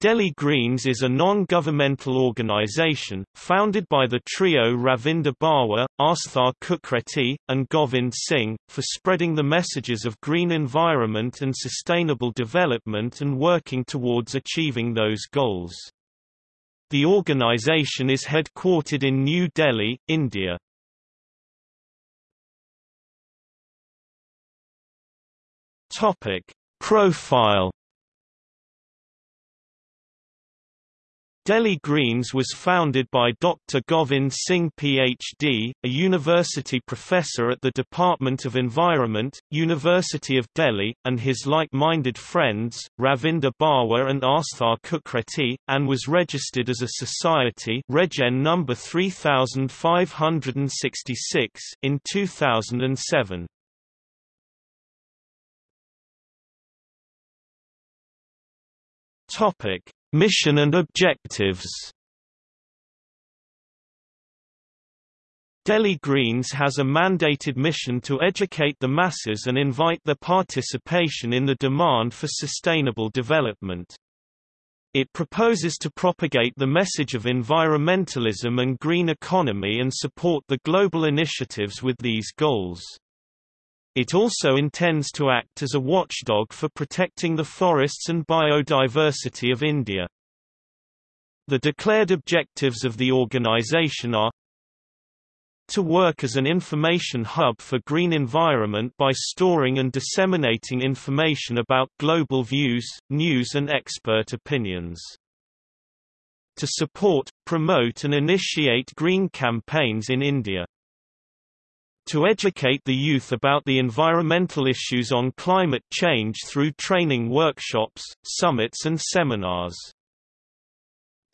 Delhi Greens is a non-governmental organisation, founded by the trio Ravinder Barwa, Asthar Kukretti, and Govind Singh, for spreading the messages of green environment and sustainable development and working towards achieving those goals. The organisation is headquartered in New Delhi, India. Profile Delhi Greens was founded by Dr. Govind Singh PhD, a university professor at the Department of Environment, University of Delhi, and his like-minded friends, Ravinder Barwa and Asthar Kukretti, and was registered as a society Regen number 3566 in 2007. Topic Mission and objectives Delhi Greens has a mandated mission to educate the masses and invite their participation in the demand for sustainable development. It proposes to propagate the message of environmentalism and green economy and support the global initiatives with these goals. It also intends to act as a watchdog for protecting the forests and biodiversity of India. The declared objectives of the organization are to work as an information hub for green environment by storing and disseminating information about global views, news and expert opinions. To support, promote and initiate green campaigns in India to educate the youth about the environmental issues on climate change through training workshops, summits and seminars.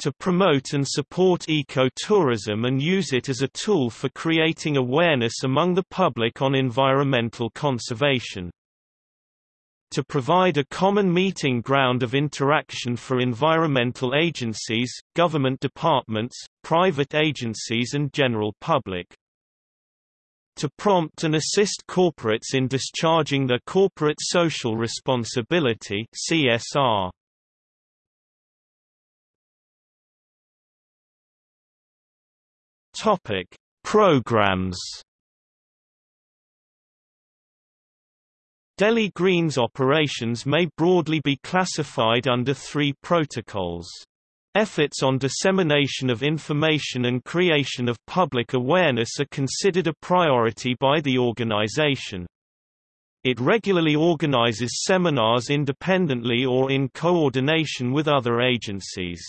To promote and support eco-tourism and use it as a tool for creating awareness among the public on environmental conservation to provide a common meeting ground of interaction for environmental agencies, government departments, private agencies and general public to prompt and assist corporates in discharging their corporate social responsibility CSR. Topic: Programs. Delhi Greens operations may broadly be classified under three protocols. Efforts on dissemination of information and creation of public awareness are considered a priority by the organization. It regularly organizes seminars independently or in coordination with other agencies.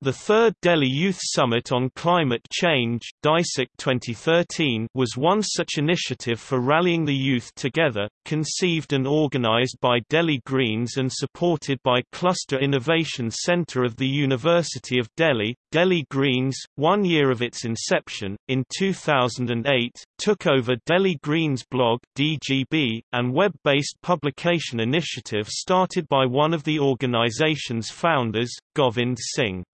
The third Delhi Youth Summit on Climate Change 2013 was one such initiative for rallying the youth together, conceived and organized by Delhi Greens and supported by Cluster Innovation Center of the University of Delhi. Delhi Greens, one year of its inception, in 2008, took over Delhi Greens blog DGB, and web-based publication initiative started by one of the organization's founders, Govind Singh.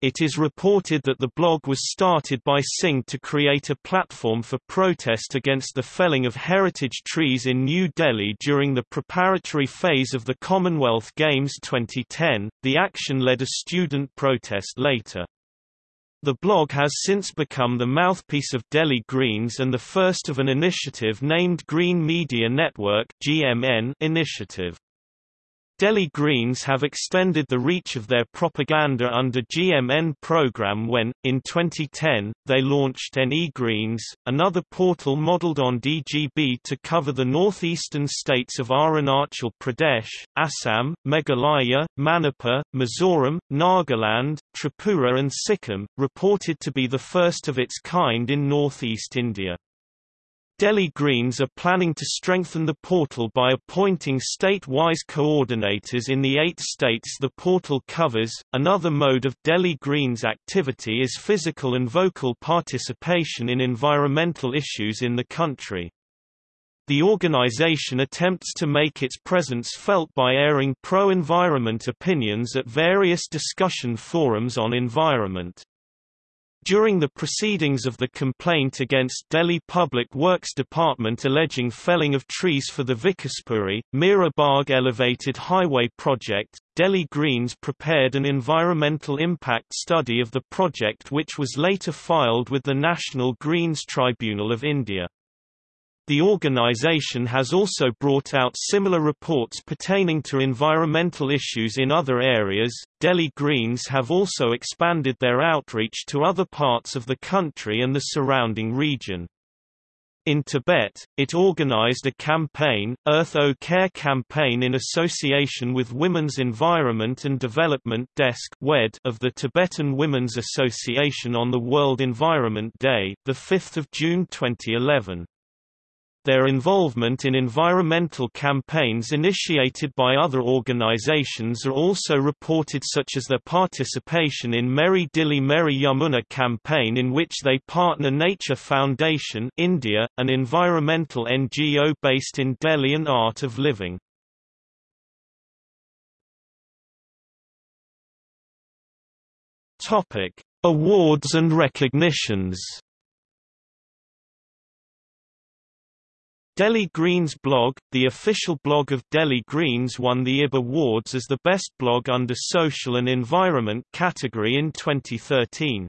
It is reported that the blog was started by Singh to create a platform for protest against the felling of heritage trees in New Delhi during the preparatory phase of the Commonwealth Games 2010. The action led a student protest later. The blog has since become the mouthpiece of Delhi Greens and the first of an initiative named Green Media Network (GMN) initiative. Delhi Greens have extended the reach of their propaganda under GMN program when, in 2010, they launched NE Greens, another portal modelled on DGB to cover the northeastern states of Arunachal Pradesh, Assam, Meghalaya, Manipur, Mizoram, Nagaland, Tripura and Sikkim, reported to be the first of its kind in northeast India. Delhi Greens are planning to strengthen the portal by appointing state-wise coordinators in the eight states the portal covers. Another mode of Delhi Greens activity is physical and vocal participation in environmental issues in the country. The organization attempts to make its presence felt by airing pro-environment opinions at various discussion forums on environment. During the proceedings of the complaint against Delhi Public Works Department alleging felling of trees for the Vikaspuri, Mira Elevated Highway Project, Delhi Greens prepared an environmental impact study of the project which was later filed with the National Greens Tribunal of India. The organization has also brought out similar reports pertaining to environmental issues in other areas. Delhi Greens have also expanded their outreach to other parts of the country and the surrounding region. In Tibet, it organized a campaign, Earth O Care campaign in association with Women's Environment and Development Desk of the Tibetan Women's Association on the World Environment Day, 5 June 2011. Their involvement in environmental campaigns initiated by other organizations are also reported such as their participation in Meri Dilli Meri Yamuna campaign in which they partner Nature Foundation India, an environmental NGO based in Delhi and Art of Living. Awards and recognitions Delhi Greens blog, the official blog of Delhi Greens won the IB Awards as the best blog under social and environment category in 2013.